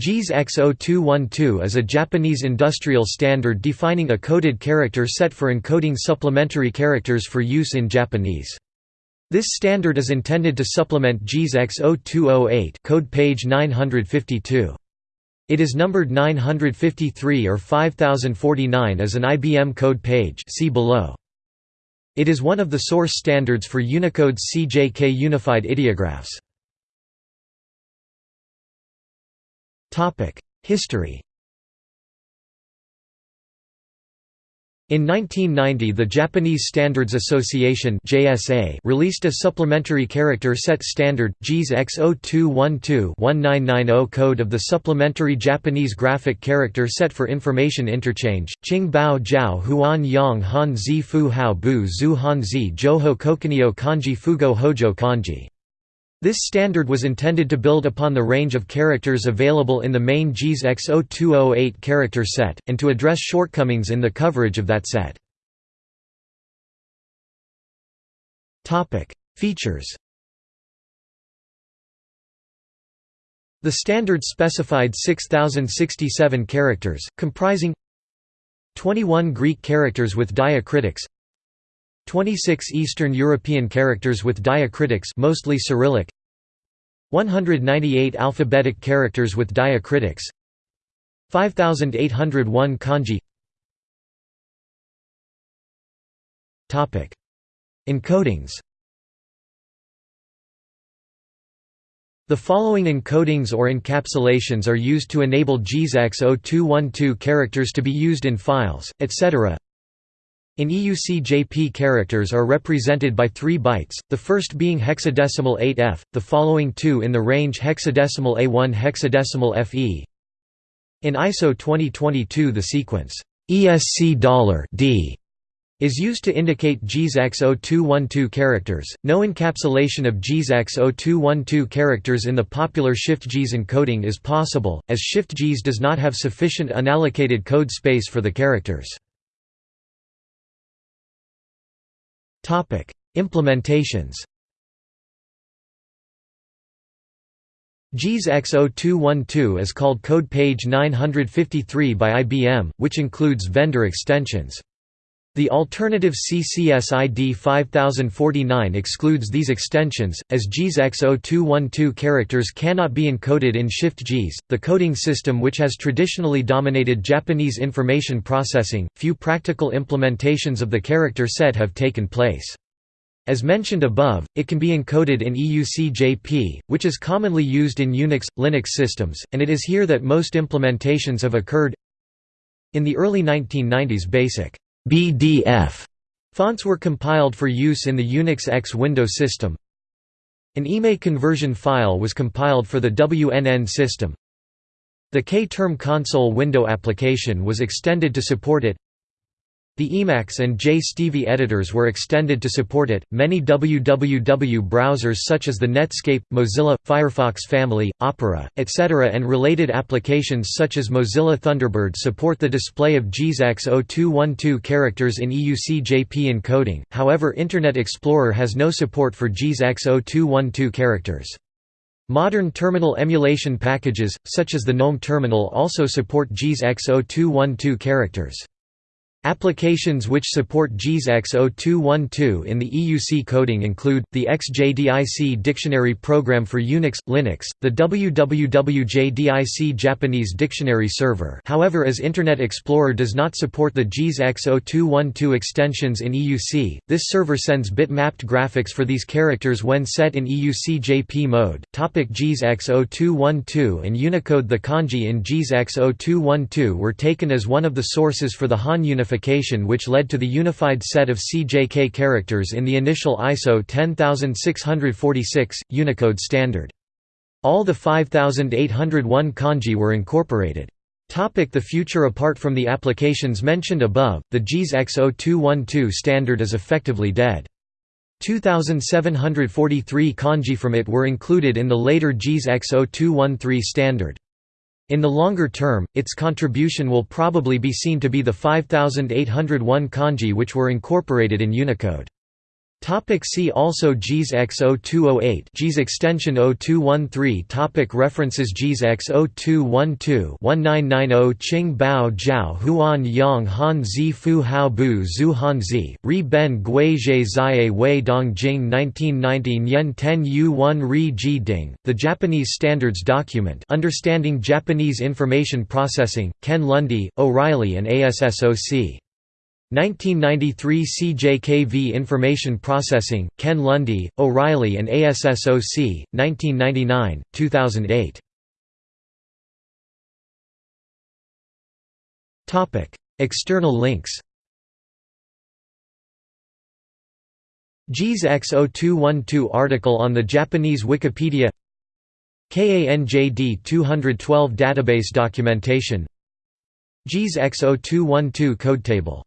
JIS X0212 is a Japanese industrial standard defining a coded character set for encoding supplementary characters for use in Japanese. This standard is intended to supplement JIS X0208 code page 952. It is numbered 953 or 5049 as an IBM code page see below. It is one of the source standards for Unicode's CJK unified ideographs. History. In 1990 the Japanese Standards Association JSA released a supplementary character set standard, JIS X0212-1990 code of the Supplementary Japanese Graphic Character Set for Information Interchange, Qing Bao Jiao Huan Yang Han Zi Fu Hao Bu Zhu Han Zi Joho Kokunio Kanji Fugo Hojo Kanji this standard was intended to build upon the range of characters available in the main JIS X0208 character set, and to address shortcomings in the coverage of that set. Features The standard specified 6067 characters, comprising 21 Greek characters with diacritics 26 Eastern European characters with diacritics mostly Cyrillic. 198 alphabetic characters with diacritics. 5801 kanji. Topic. Encodings. The following encodings or encapsulations are used to enable JIS X0212 characters to be used in files, etc. In EUC JP characters are represented by 3 bytes, the first being hexadecimal 8F, the following two in the range hexadecimal A1 hexadecimal FE. In ISO 2022 the sequence ESC $D is used to indicate JIS X0212 characters. No encapsulation of JIS X0212 characters in the popular Shift JIS encoding is possible, as Shift JIS does not have sufficient unallocated code space for the characters. Topic: Implementations. JIS X0212 is called code page 953 by IBM, which includes vendor extensions. The alternative CCS ID 5049 excludes these extensions, as JIS X0212 characters cannot be encoded in Shift JIS, the coding system which has traditionally dominated Japanese information processing. Few practical implementations of the character set have taken place. As mentioned above, it can be encoded in EUC-JP, which is commonly used in Unix, Linux systems, and it is here that most implementations have occurred. In the early 1990s basic BDF fonts were compiled for use in the Unix X window system. An IME conversion file was compiled for the WNN system. The K-term console window application was extended to support it. The Emacs and JSTV editors were extended to support it. Many www browsers such as the Netscape, Mozilla, Firefox family, Opera, etc., and related applications such as Mozilla Thunderbird support the display of JIS X0212 characters in EUC-JP encoding. However, Internet Explorer has no support for JIS X0212 characters. Modern terminal emulation packages, such as the GNOME terminal also support JIS X0212 characters. Applications which support JIS X0212 in the EUC coding include, the XJDIC Dictionary Program for Unix, Linux, the WWWJDIC Japanese Dictionary Server however as Internet Explorer does not support the JIS X0212 extensions in EUC, this server sends bit-mapped graphics for these characters when set in EUC-JP mode. Topic JIS X0212 and Unicode The kanji in JIS X0212 were taken as one of the sources for the Han unification which led to the unified set of CJK characters in the initial ISO 10646, Unicode standard. All the 5801 kanji were incorporated. Topic the future Apart from the applications mentioned above, the JIS X0212 standard is effectively dead. 2743 kanji from it were included in the later JIS X0213 standard. In the longer term, its contribution will probably be seen to be the 5801 kanji which were incorporated in Unicode. Topic see also JIS X0208 JIS extension 0213 Topic References JIS X0212 1990 Qing Bao Jiao Huan Yang Han Zi Fu Hao Bu Zhu Han Zi, Ri Ben Gui Zhe Zai Wei Dong Jing 1990 Nyen Ten Yu 1 Ri Ji Ding, The Japanese Standards Document Understanding Japanese Information Processing, Ken Lunde, O'Reilly and ASSOC 1993 CJKV Information Processing, Ken Lunde, O'Reilly and ASSOC, 1999, 2008. External links. JIS X0212 article on the Japanese Wikipedia. KANJD 212 database documentation. JIS X0212 code table